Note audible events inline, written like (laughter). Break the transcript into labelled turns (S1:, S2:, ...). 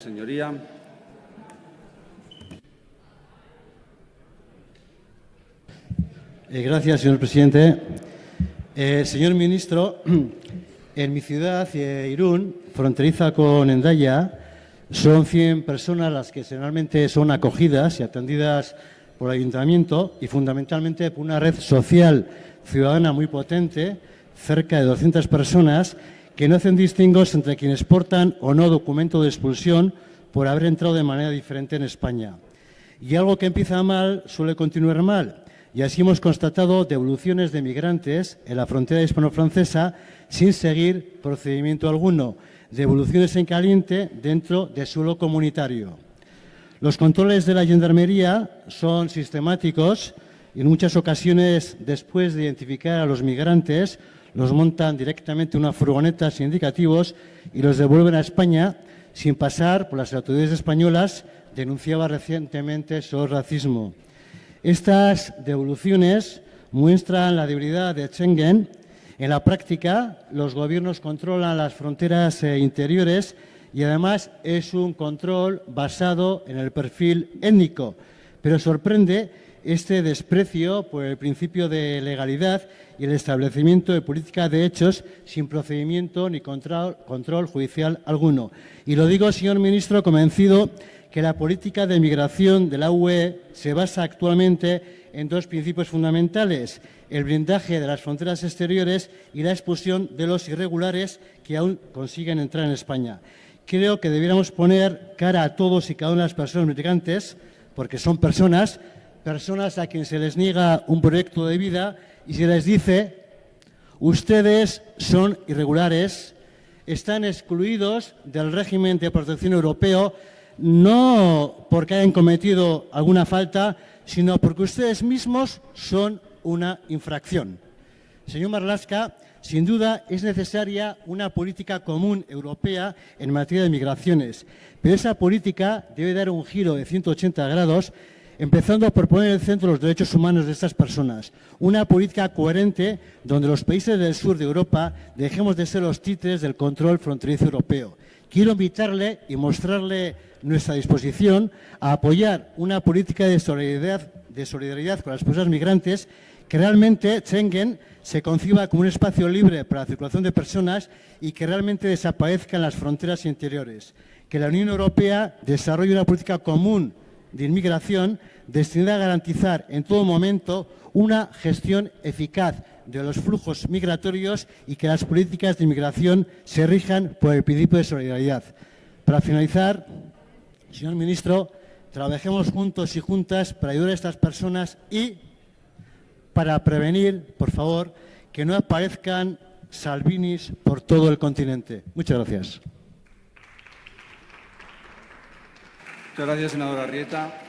S1: Señoría.
S2: Eh, gracias, señor presidente. Eh, señor ministro, (clears throat) en mi ciudad, eh, Irún, fronteriza con Endaya, son 100 personas las que generalmente son acogidas y atendidas por el ayuntamiento y fundamentalmente por una red social ciudadana muy potente, cerca de 200 personas, que no hacen distingos entre quienes portan o no documento de expulsión por haber entrado de manera diferente en España. Y algo que empieza mal suele continuar mal. Y así hemos constatado devoluciones de migrantes en la frontera hispano-francesa sin seguir procedimiento alguno, devoluciones en caliente dentro de suelo comunitario. Los controles de la gendarmería son sistemáticos y en muchas ocasiones, después de identificar a los migrantes, los montan directamente en una furgoneta sin indicativos y los devuelven a España sin pasar por las autoridades españolas, denunciaba recientemente su racismo. Estas devoluciones muestran la debilidad de Schengen. En la práctica, los gobiernos controlan las fronteras eh, interiores y además es un control basado en el perfil étnico. Pero sorprende este desprecio por el principio de legalidad y el establecimiento de política de hechos sin procedimiento ni control, control judicial alguno. Y lo digo, señor ministro, convencido que la política de migración de la UE se basa actualmente en dos principios fundamentales, el blindaje de las fronteras exteriores y la expulsión de los irregulares que aún consiguen entrar en España. Creo que debiéramos poner cara a todos y cada una de las personas migrantes, porque son personas, personas a quienes se les niega un proyecto de vida y se les dice, ustedes son irregulares, están excluidos del régimen de protección europeo, no porque hayan cometido alguna falta, sino porque ustedes mismos son una infracción. Señor Marlaska, sin duda es necesaria una política común europea en materia de migraciones, pero esa política debe dar un giro de 180 grados empezando por poner en el centro los derechos humanos de estas personas. Una política coherente donde los países del sur de Europa dejemos de ser los títeres del control fronterizo europeo. Quiero invitarle y mostrarle nuestra disposición a apoyar una política de solidaridad, de solidaridad con las personas migrantes que realmente Schengen se conciba como un espacio libre para la circulación de personas y que realmente desaparezcan las fronteras interiores. Que la Unión Europea desarrolle una política común de inmigración destinada a garantizar en todo momento una gestión eficaz de los flujos migratorios y que las políticas de inmigración se rijan por el principio de solidaridad. Para finalizar, señor ministro, trabajemos juntos y juntas para ayudar a estas personas y para prevenir, por favor, que no aparezcan Salvinis por todo el continente. Muchas gracias.
S1: Muchas gracias, senadora Rieta.